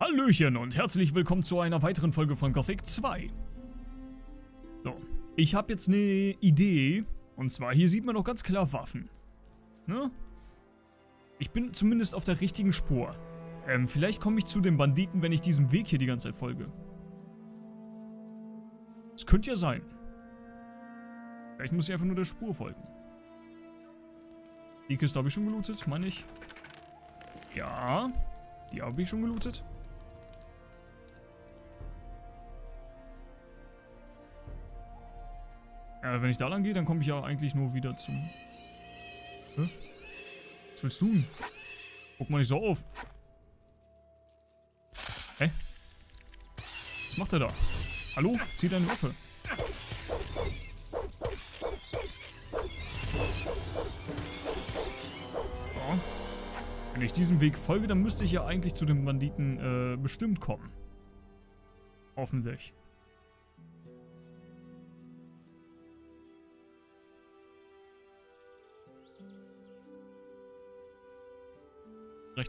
Hallöchen und herzlich willkommen zu einer weiteren Folge von Gothic 2. So, ich habe jetzt eine Idee. Und zwar, hier sieht man doch ganz klar Waffen. Ne? Ich bin zumindest auf der richtigen Spur. Ähm, vielleicht komme ich zu den Banditen, wenn ich diesem Weg hier die ganze Zeit folge. Das könnte ja sein. Vielleicht muss ich einfach nur der Spur folgen. Die Kiste habe ich schon gelootet, meine ich. Ja, die habe ich schon gelootet. Ja, wenn ich da lang gehe, dann komme ich ja eigentlich nur wieder zum... Hä? Was willst du denn? Guck mal nicht so auf. Hä? Was macht er da? Hallo? Zieh deine Waffe. So. Wenn ich diesem Weg folge, dann müsste ich ja eigentlich zu den Banditen äh, bestimmt kommen. Hoffentlich.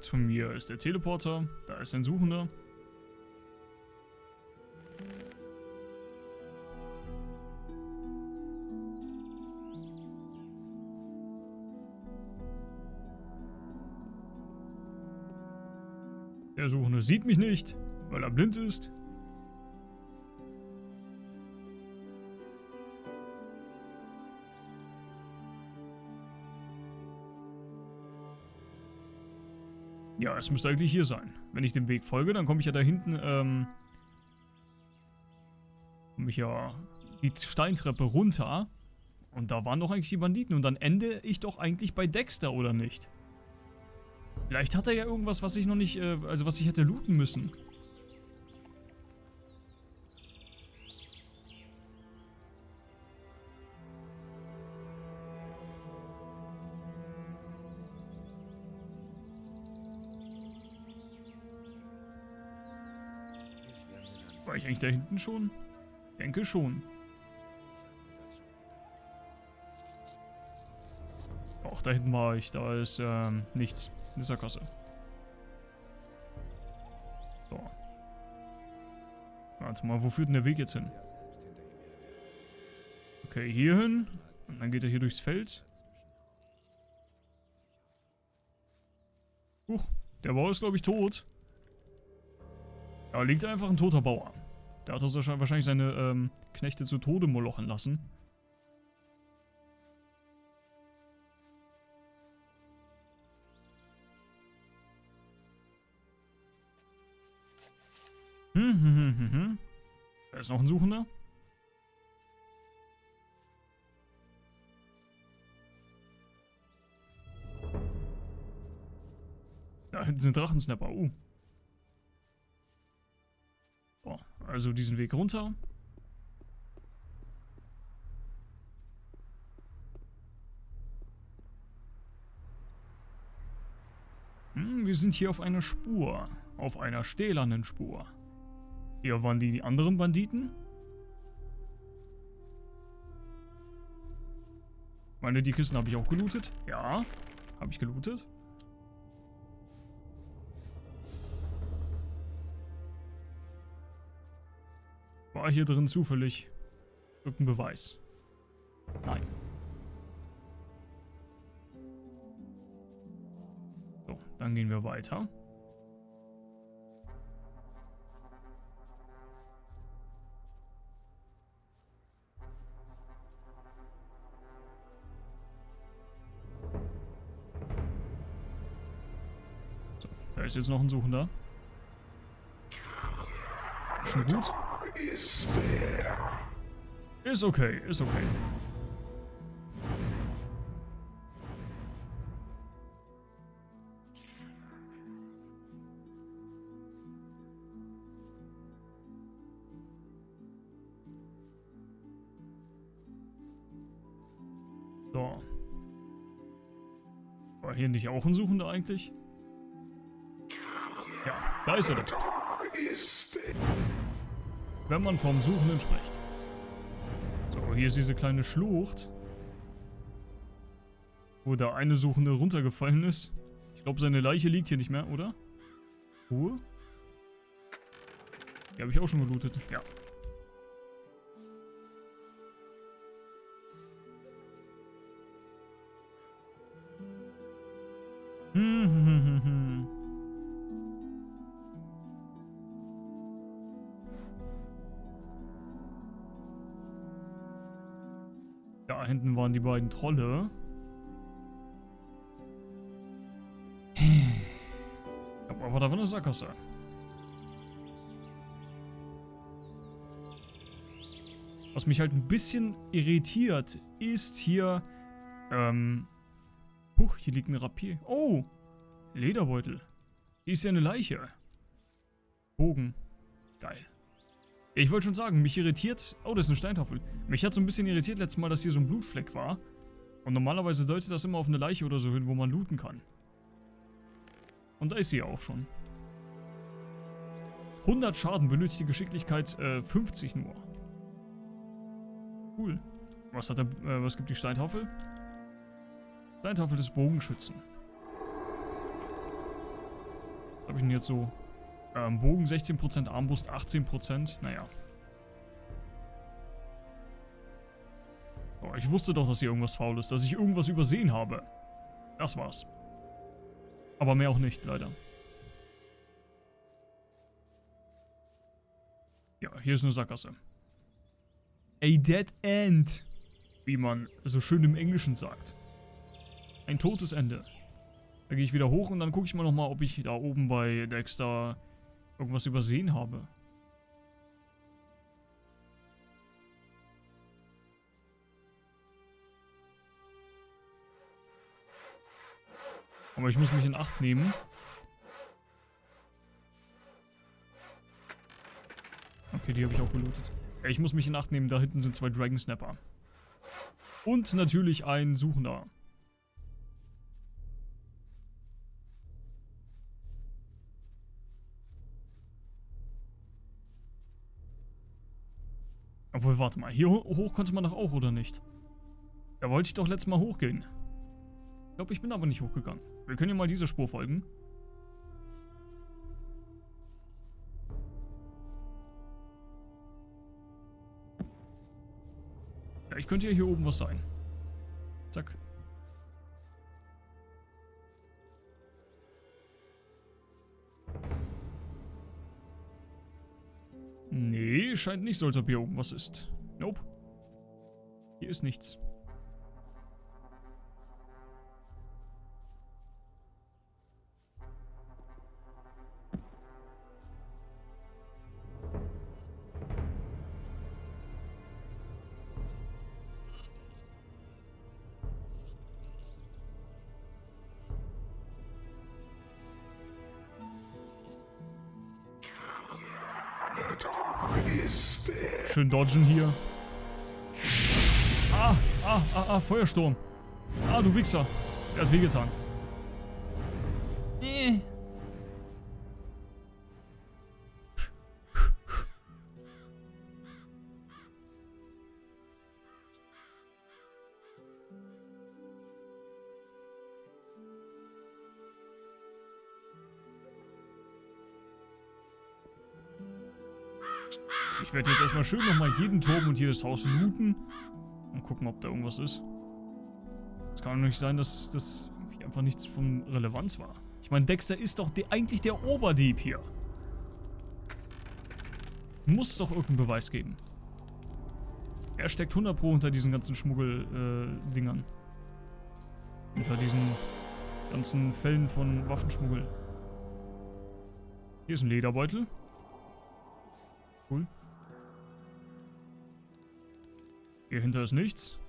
Rechts von mir ist der Teleporter. Da ist ein Suchender. Der Suchende sieht mich nicht, weil er blind ist. Ja, es müsste eigentlich hier sein. Wenn ich dem Weg folge, dann komme ich ja da hinten, ähm... Komme ich ja die Steintreppe runter. Und da waren doch eigentlich die Banditen. Und dann ende ich doch eigentlich bei Dexter, oder nicht? Vielleicht hat er ja irgendwas, was ich noch nicht, äh, also was ich hätte looten müssen. War ich eigentlich da hinten schon? Denke schon. Auch da hinten war ich. Da ist ähm, nichts in dieser Kasse. So. Warte mal, wo führt denn der Weg jetzt hin? Okay, hier hin. Und dann geht er hier durchs Feld. Huch, der Bauer ist, glaube ich, tot. Da liegt einfach ein toter Bauer. Der hat das wahrscheinlich seine ähm, Knechte zu Tode molochen lassen. Hm, hm, hm, hm, hm. Da ist noch ein Suchender. Da hinten sind Drachensnapper. Uh. Also diesen Weg runter. Hm, wir sind hier auf einer Spur. Auf einer stählernen Spur. Hier waren die, die anderen Banditen. Meine, die Kisten habe ich auch gelootet. Ja, habe ich gelootet. War hier drin zufällig irgendein Beweis? Nein. So, dann gehen wir weiter. So, da ist jetzt noch ein Suchender. Schon gut. Ist okay, ist okay. So. War hier nicht auch ein Suchender eigentlich? Ja, da ist er doch wenn man vom Suchenden spricht. So, hier ist diese kleine Schlucht. Wo der eine Suchende runtergefallen ist. Ich glaube, seine Leiche liegt hier nicht mehr, oder? Ruhe? Die habe ich auch schon gelootet. Ja. Da hinten waren die beiden Trolle. Aber da war eine Sackgasse. Was mich halt ein bisschen irritiert, ist hier... Ähm... Huch, hier liegt ein Rapier. Oh! Lederbeutel. Hier ist ja eine Leiche. Bogen. Geil. Ich wollte schon sagen, mich irritiert... Oh, das ist eine Steintafel. Mich hat so ein bisschen irritiert letztes Mal, dass hier so ein Blutfleck war. Und normalerweise deutet das immer auf eine Leiche oder so hin, wo man looten kann. Und da ist sie auch schon. 100 Schaden, benötigte Geschicklichkeit äh, 50 nur. Cool. Was hat der, äh, was gibt die Steintafel? Steintafel des Bogenschützen. Was habe ich denn jetzt so? Ähm, Bogen 16%, Armbrust 18%. Naja. Oh, ich wusste doch, dass hier irgendwas faul ist, dass ich irgendwas übersehen habe. Das war's. Aber mehr auch nicht, leider. Ja, hier ist eine Sackgasse. A dead end. Wie man so schön im Englischen sagt. Ein totes Ende. Da gehe ich wieder hoch und dann gucke ich mal nochmal, ob ich da oben bei Dexter irgendwas übersehen habe. Aber ich muss mich in Acht nehmen. Okay, die habe ich auch gelootet. Ich muss mich in Acht nehmen, da hinten sind zwei Dragon Snapper. Und natürlich ein Suchender. Obwohl, warte mal. Hier hoch konnte man doch auch, oder nicht? Da wollte ich doch letztes Mal hochgehen. Ich glaube, ich bin aber nicht hochgegangen. Wir können ja mal dieser Spur folgen. Ja, ich könnte ja hier oben was sein. Zack. Scheint nicht so, als ob hier oben was ist. Nope. Hier ist nichts. Schön dodgen hier. Ah, ah, ah, ah, Feuersturm. Ah, du Wichser. Der hat wehgetan. Ich werde jetzt erstmal schön nochmal jeden Turm und jedes Haus looten. Und gucken, ob da irgendwas ist. Es kann doch nicht sein, dass das einfach nichts von Relevanz war. Ich meine, Dexter ist doch de eigentlich der Oberdieb hier. Muss doch irgendeinen Beweis geben. Er steckt 100 Pro unter diesen ganzen Schmuggel-Dingern. Äh, unter diesen ganzen Fällen von Waffenschmuggel. Hier ist ein Lederbeutel. Cool. Hier hinter ist nichts.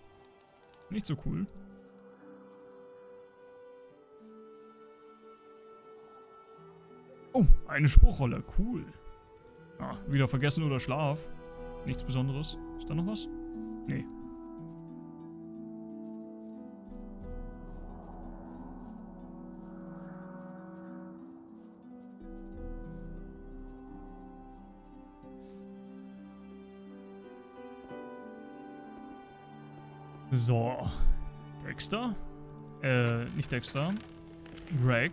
Nicht so cool. Oh, eine Spruchrolle. Cool. Ah, wieder vergessen oder Schlaf. Nichts Besonderes. Ist da noch was? Nee. So. Dexter? Äh, nicht Dexter. Greg.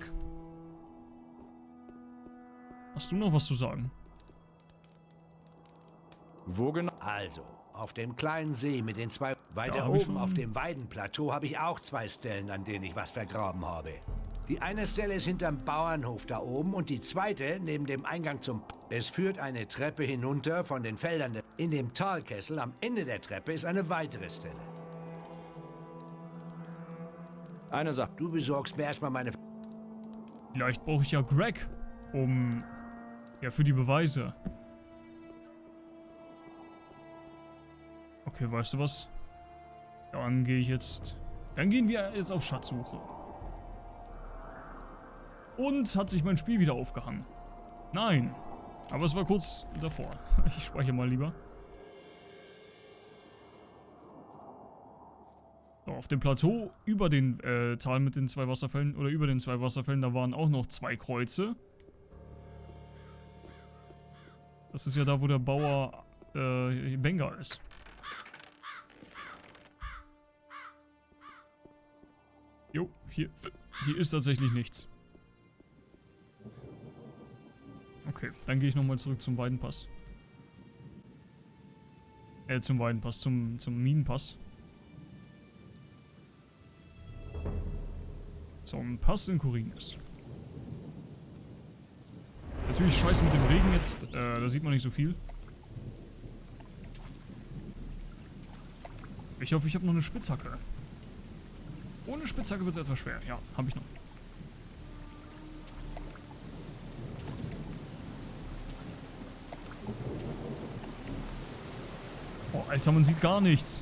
Hast du noch was zu sagen? Wo genau? Also, auf dem kleinen See mit den zwei... Weiter oben auf dem Weidenplateau habe ich auch zwei Stellen, an denen ich was vergraben habe. Die eine Stelle ist hinterm Bauernhof da oben und die zweite neben dem Eingang zum... Es führt eine Treppe hinunter von den Feldern. In dem Talkessel am Ende der Treppe ist eine weitere Stelle. Eine Sache. Du besorgst mir erstmal meine... Vielleicht brauche ich ja Greg, um... Ja, für die Beweise. Okay, weißt du was? Dann gehe ich jetzt... Dann gehen wir jetzt auf Schatzsuche. Und hat sich mein Spiel wieder aufgehangen. Nein. Aber es war kurz davor. Ich speichere mal lieber. Auf dem Plateau über den äh, Tal mit den zwei Wasserfällen oder über den zwei Wasserfällen, da waren auch noch zwei Kreuze. Das ist ja da, wo der Bauer äh, Benga ist. Jo, hier, hier ist tatsächlich nichts. Okay, dann gehe ich nochmal zurück zum Weidenpass. Äh, zum Weidenpass, zum, zum Minenpass. So, ein Pass in Kurinis. Natürlich scheiße mit dem Regen jetzt, äh, da sieht man nicht so viel. Ich hoffe, ich habe noch eine Spitzhacke. Ohne Spitzhacke wird es etwas schwer. Ja, habe ich noch. Oh, Alter, man sieht gar nichts.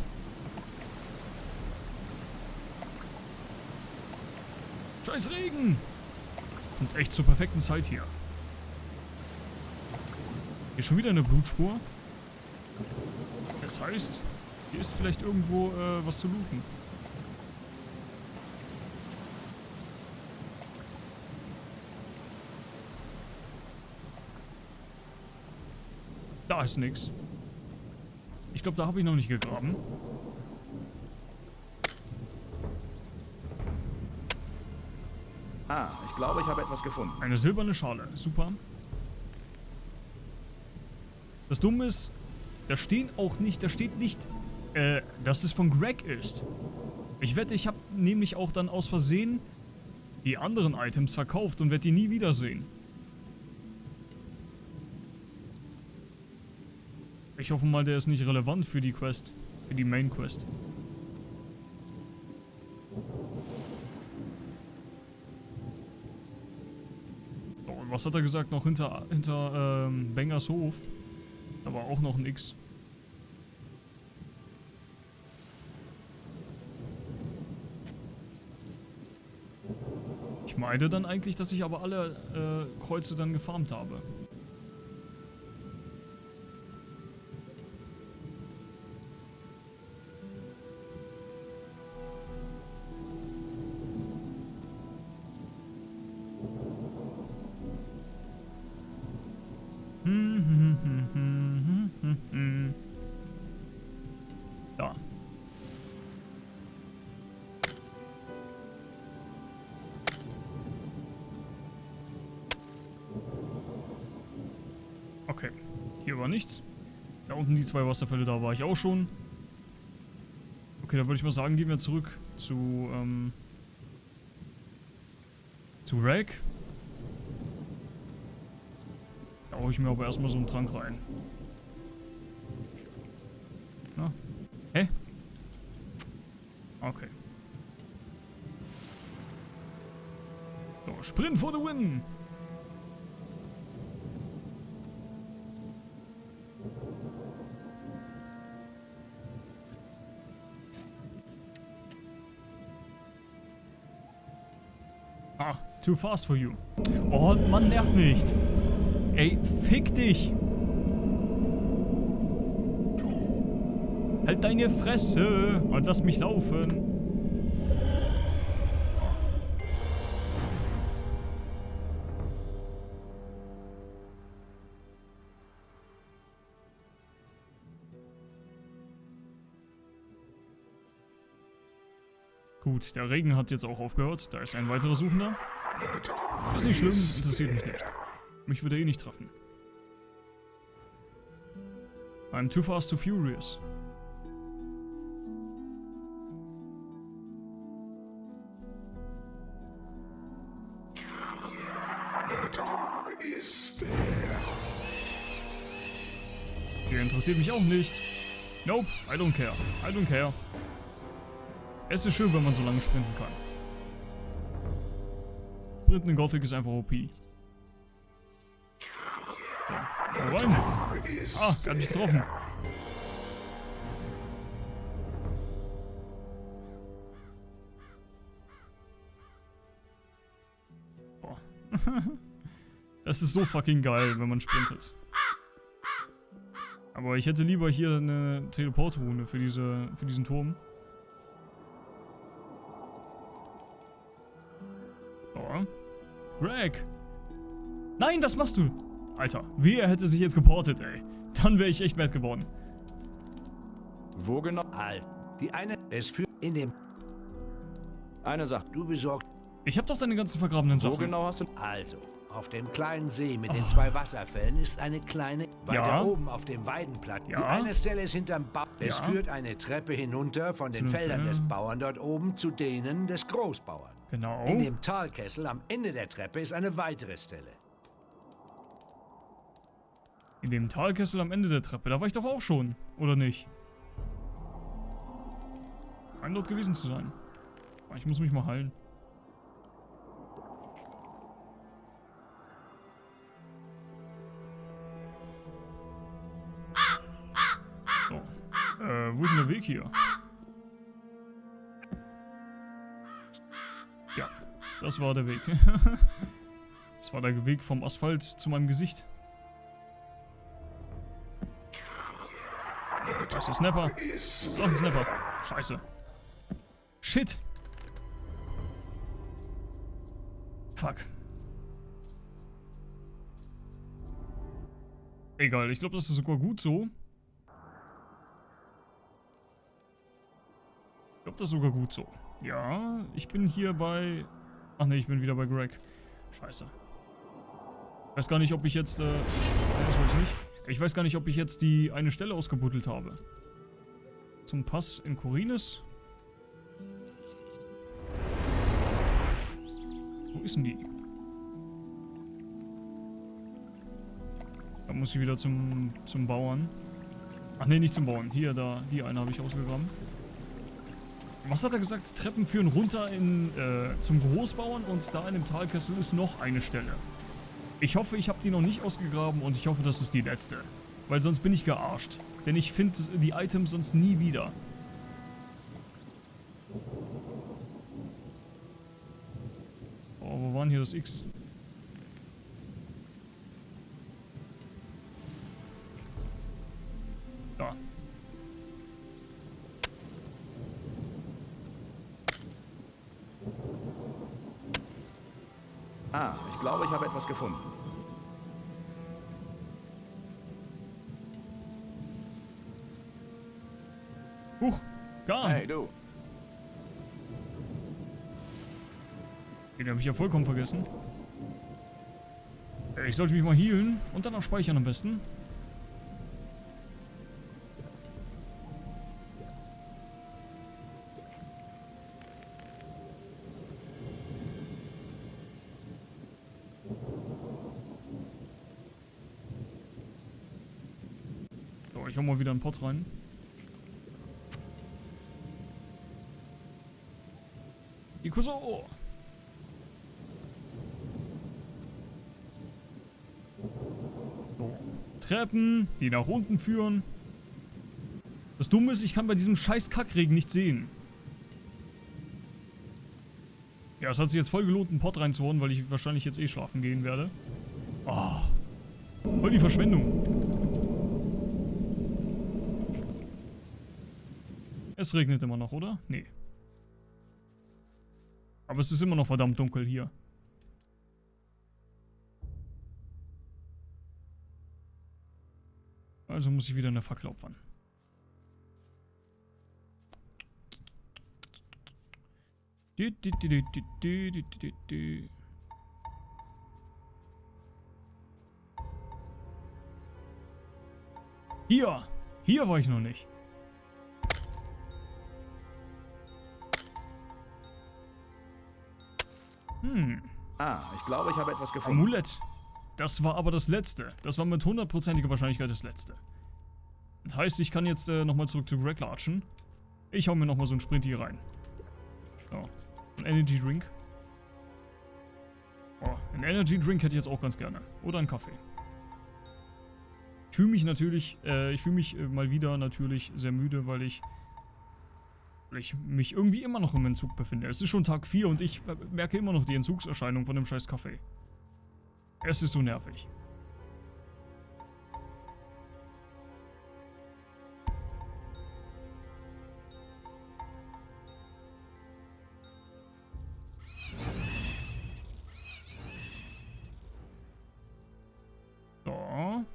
Scheiß Regen! Und echt zur perfekten Zeit hier. Hier schon wieder eine Blutspur. Das heißt, hier ist vielleicht irgendwo äh, was zu looten. Da ist nix. Ich glaube, da habe ich noch nicht gegraben. Ah, ich glaube, ich habe etwas gefunden. Eine silberne Schale. Super. Das Dumme ist, da stehen auch nicht, da steht nicht, äh, dass es von Greg ist. Ich wette, ich habe nämlich auch dann aus Versehen die anderen Items verkauft und werde die nie wiedersehen. Ich hoffe mal, der ist nicht relevant für die Quest. Für die Main Quest. Was hat er gesagt noch hinter, hinter ähm, Bengers Hof? Da war auch noch ein X. Ich meine dann eigentlich, dass ich aber alle äh, Kreuze dann gefarmt habe. Hier war nichts. Da unten die zwei Wasserfälle, da war ich auch schon. Okay, dann würde ich mal sagen, gehen wir zurück zu, ähm, zu Rag. Da hole ich mir aber erstmal so einen Trank rein. Na? Hä? Okay. So, Sprint for the win! Too fast for you. Oh, Mann, nerv nicht. Ey, fick dich. Halt deine Fresse und lass mich laufen. Gut, der Regen hat jetzt auch aufgehört. Da ist ein weiterer Suchender. Ist nicht schlimm, interessiert mich nicht. Mich würde eh nicht treffen. I'm too fast, too furious. Der interessiert mich auch nicht. Nope, I don't care. I don't care. Es ist schön, wenn man so lange sprinten kann. Sprinten in Gothic ist einfach OP. Wo rein? Ah, hat mich getroffen. Boah. Das ist so fucking geil, wenn man sprintet. Aber ich hätte lieber hier eine Teleportrune für, diese, für diesen Turm. Greg! Nein, was machst du? Alter, wer hätte sich jetzt geportet, ey? Dann wäre ich echt mad geworden. Wo genau? Halt. Die eine ist für in dem Eine Sache. du besorgt. Ich habe doch deine ganzen vergrabenen Wo Sachen. genau hast du... Also, auf dem kleinen See mit den zwei Wasserfällen ist eine kleine. Weiter Ja. oben auf dem Weidenplatz. Die Ja. eine Stelle ist hinterm Bau. Es Ja. führt eine Treppe hinunter von den den Feldern des Feldern. Bauern dort oben zu denen des Großbauern. Genau. In dem Talkessel am Ende der Treppe ist eine weitere Stelle. In dem Talkessel am Ende der Treppe. Da war ich doch auch schon. Oder nicht? Scheint dort gewesen zu sein. Ich muss mich mal heilen. Äh, wo ist denn der Weg hier? Ja, das war der Weg. das war der Weg vom Asphalt zu meinem Gesicht. Da ist ein Snapper. Da ist ein Snapper. Scheiße. Shit. Fuck. Egal, ich glaube, das ist sogar gut so. Glaube, das ist sogar gut so. Ja, ich bin hier bei... Ach ne, ich bin wieder bei Greg. Scheiße. Ich weiß gar nicht, ob ich jetzt... Äh, das wollte ich nicht. Ich weiß gar nicht, ob ich jetzt die eine Stelle ausgebuddelt habe. Zum Pass in Corines. Wo ist denn die? Da muss ich wieder zum, zum Bauern. Ach nee, nicht zum Bauern. Hier, da, die eine habe ich ausgegraben. Was hat er gesagt? Treppen führen runter in, äh, zum Großbauern und da in dem Talkessel ist noch eine Stelle. Ich hoffe, ich habe die noch nicht ausgegraben und ich hoffe, das ist die letzte. Weil sonst bin ich gearscht. Denn ich finde die Items sonst nie wieder. Oh, wo war denn hier das X? Glaube, ich habe etwas gefunden. Huch, Garn. Hey, du. Den habe ich ja vollkommen vergessen. Äh, Ich sollte mich mal healen und dann auch speichern am besten. Wieder einen Pot rein. Ikuso! So. Treppen, die nach unten führen. Das Dumme ist, ich kann bei diesem scheiß Kackregen nicht sehen. Ja, es hat sich jetzt voll gelohnt, einen Pott reinzuhauen, weil ich wahrscheinlich jetzt eh schlafen gehen werde. Oh. Voll die Verschwendung. Es regnet immer noch, oder? Nee. Aber es ist immer noch verdammt dunkel hier. Also muss ich wieder eine Fackel opfern. Hier! Hier war ich noch nicht. Hm. Ah, ich glaube, ich habe etwas gefunden. Amulett. Das war aber das letzte. Das war mit hundertprozentiger Wahrscheinlichkeit das letzte. Das heißt, ich kann jetzt äh, nochmal zurück zu Greg latschen. Ich hau mir nochmal so einen Sprint hier rein. So. Ein Energy Drink. Oh, ein Energy Drink hätte ich jetzt auch ganz gerne. Oder einen Kaffee. Ich fühle mich natürlich, äh, ich fühle mich äh, mal wieder natürlich sehr müde, weil ich, weil ich mich irgendwie immer noch im Entzug befinde. Es ist schon Tag 4 und ich äh, merke immer noch die Entzugserscheinung von dem scheiß Kaffee. Es ist so nervig. So.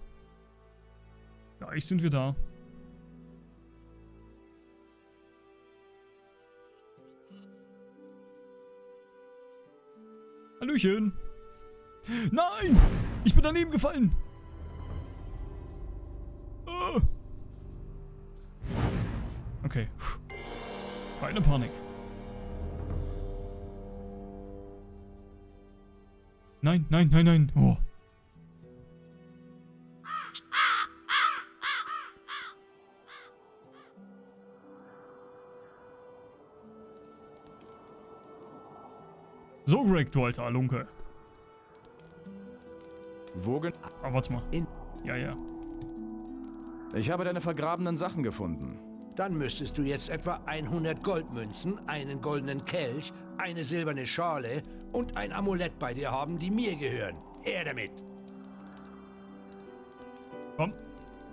Gleich sind wir da. Hallöchen. Nein! Ich bin daneben gefallen. Ah. Okay. Keine Panik. Nein, nein, nein, nein. Oh. Greg, du alter Lunke. Wo gen Aber warte mal. In- Ja, ja. Ich habe deine vergrabenen Sachen gefunden. Dann müsstest du jetzt etwa 100 Goldmünzen, einen goldenen Kelch, eine silberne Schale und ein Amulett bei dir haben, die mir gehören. Her damit! Komm.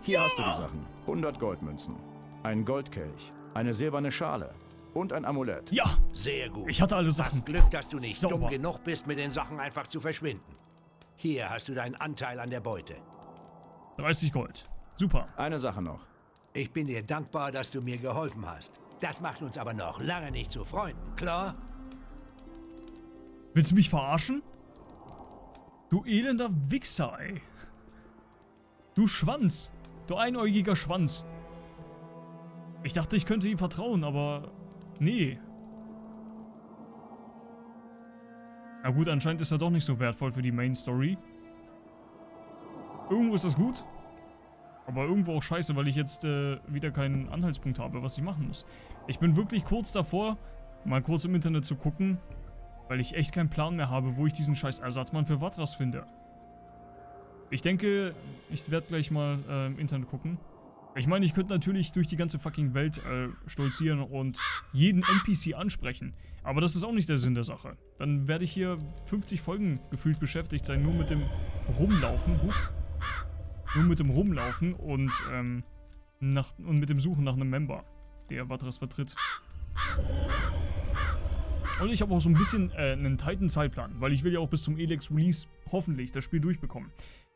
Hier hast du die Sachen. 100 Goldmünzen, ein Goldkelch, eine silberne Schale und ein Amulett. Ja, Sehr gut. ich hatte alle Hast Sachen. Glück, dass du nicht Sauber. dumm genug bist, mit den Sachen einfach zu verschwinden. Hier hast du deinen Anteil an der Beute. 30 Gold. Super. Eine Sache noch. Ich bin dir dankbar, dass du mir geholfen hast. Das macht uns aber noch lange nicht zu Freunden, klar? Willst du mich verarschen? Du elender Wichser, ey. Du Schwanz. Du einäugiger Schwanz. Ich dachte, ich könnte ihm vertrauen, aber... Nee. Na gut, anscheinend ist er doch nicht so wertvoll für die Main Story. Irgendwo ist das gut. Aber irgendwo auch scheiße, weil ich jetzt äh, wieder keinen Anhaltspunkt habe, was ich machen muss. Ich bin wirklich kurz davor, mal kurz im Internet zu gucken, weil ich echt keinen Plan mehr habe, wo ich diesen scheiß Ersatzmann für Vatras finde. Ich denke, ich werde gleich mal äh, im Internet gucken. Ich meine, ich könnte natürlich durch die ganze fucking Welt äh, stolzieren und jeden NPC ansprechen. Aber das ist auch nicht der Sinn der Sache. Dann werde ich hier 50 Folgen gefühlt beschäftigt sein, nur mit dem Rumlaufen. Huch. Nur mit dem Rumlaufen und, ähm, nach, und mit dem Suchen nach einem Member, der Vatras vertritt. Und ich habe auch so ein bisschen äh, einen tighten Zeitplan, weil ich will ja auch bis zum Elex Release hoffentlich das Spiel durchbekommen.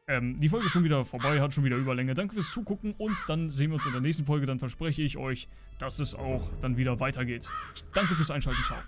Ähm, die Folge ist schon wieder vorbei, hat schon wieder Überlänge. Danke fürs Zugucken und dann sehen wir uns in der nächsten Folge. Dann verspreche ich euch, dass es auch dann wieder weitergeht. Danke fürs Einschalten, ciao.